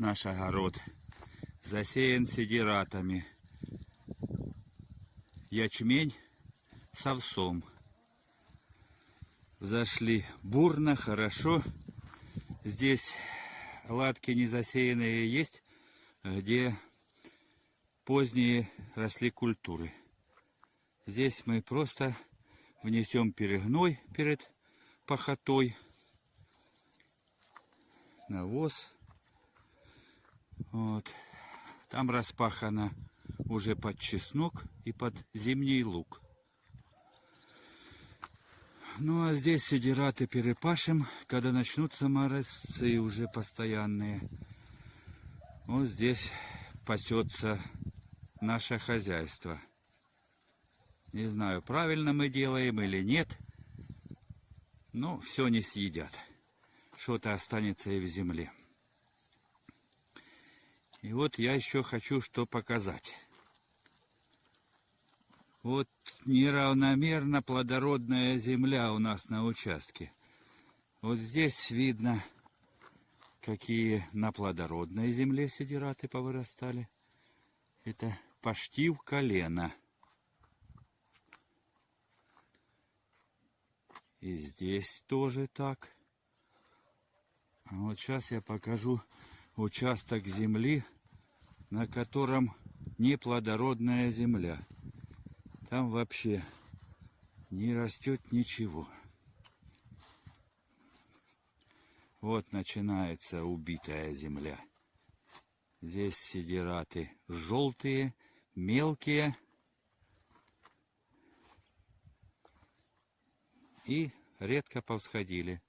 наш огород. Засеян сидиратами. Ячмень с овсом. Зашли бурно, хорошо. Здесь латки не засеянные есть, где поздние росли культуры. Здесь мы просто внесем перегной перед пахотой, навоз. Вот. Там распахано уже под чеснок и под зимний лук. Ну а здесь сидираты перепашем, когда начнутся морозцы уже постоянные. Вот здесь пасется наше хозяйство. Не знаю, правильно мы делаем или нет. Но все не съедят. Что-то останется и в земле. И вот я еще хочу что показать. Вот неравномерно плодородная земля у нас на участке. Вот здесь видно, какие на плодородной земле сидираты повырастали. Это почти в колено. И здесь тоже так. А вот сейчас я покажу участок земли, на котором неплодородная земля. Там вообще не растет ничего. Вот начинается убитая земля. Здесь сидираты желтые, мелкие. И редко повсходили.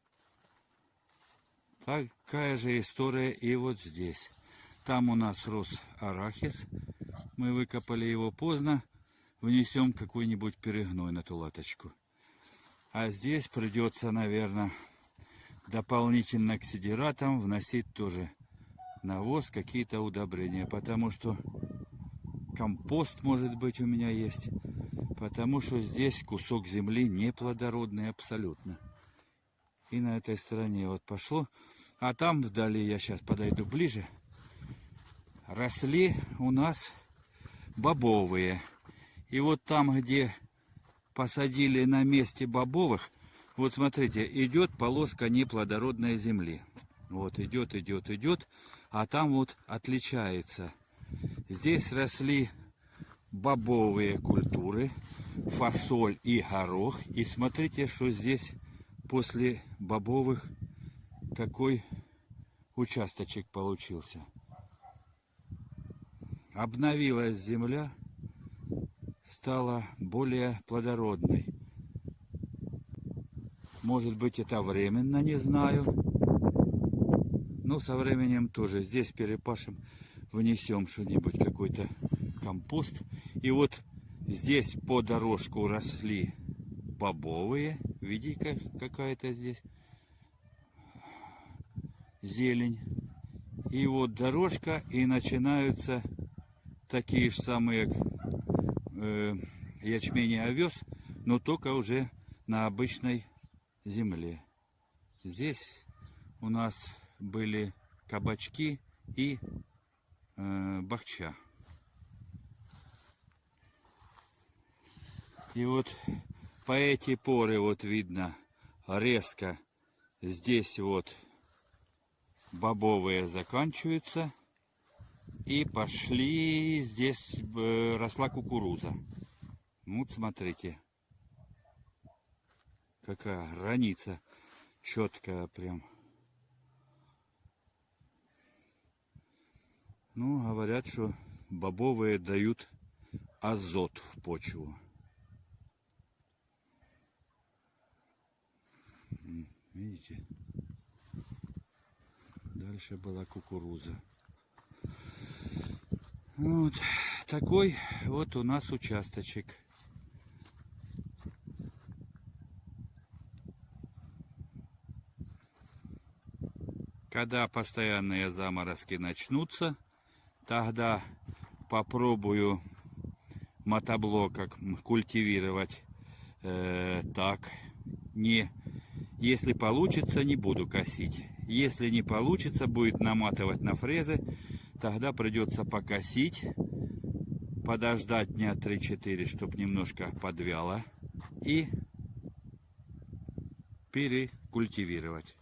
Такая же история и вот здесь. Там у нас рос арахис. Мы выкопали его поздно внесем какой-нибудь перегной на ту латочку. А здесь придется, наверное, дополнительно к сидиратам вносить тоже навоз, какие-то удобрения. Потому что компост, может быть, у меня есть. Потому что здесь кусок земли неплодородный абсолютно. И на этой стороне вот пошло. А там вдали, я сейчас подойду ближе, росли у нас бобовые. И вот там, где посадили на месте бобовых, вот смотрите, идет полоска неплодородной земли. Вот идет, идет, идет, а там вот отличается. Здесь росли бобовые культуры, фасоль и горох. И смотрите, что здесь после бобовых какой участочек получился. Обновилась земля стала более плодородной. Может быть это временно, не знаю. Но со временем тоже здесь перепашем, внесем что-нибудь, какой-то компост. И вот здесь по дорожку росли бобовые. Видите, какая-то здесь зелень. И вот дорожка, и начинаются такие же самые э, ячмень и овес, но только уже на обычной земле. Здесь у нас были кабачки и э, бахча. И вот по эти поры вот видно резко здесь вот бобовые заканчиваются и пошли, здесь э, росла кукуруза. Вот смотрите, какая граница четкая прям. Ну, говорят, что бобовые дают азот в почву. Видите? Дальше была кукуруза. Вот такой вот у нас участочек. Когда постоянные заморозки начнутся, тогда попробую мотоблоком культивировать э, так. Не, если получится, не буду косить. Если не получится, будет наматывать на фрезы. Тогда придется покосить, подождать дня 3-4, чтобы немножко подвяло. И перекультивировать.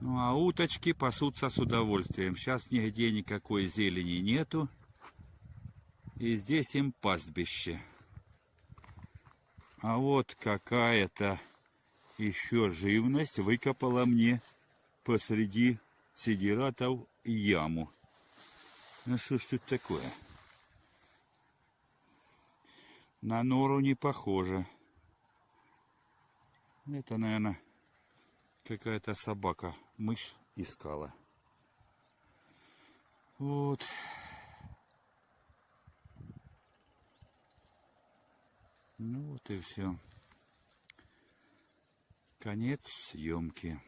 Ну а уточки пасутся с удовольствием. Сейчас нигде никакой зелени нету. И здесь им пастбище. А вот какая-то еще живность выкопала мне посреди сидиратов яму. Ну что ж тут такое? На нору не похоже. Это, наверное, какая-то собака, мышь искала. Вот. Ну вот и все. Конец съемки.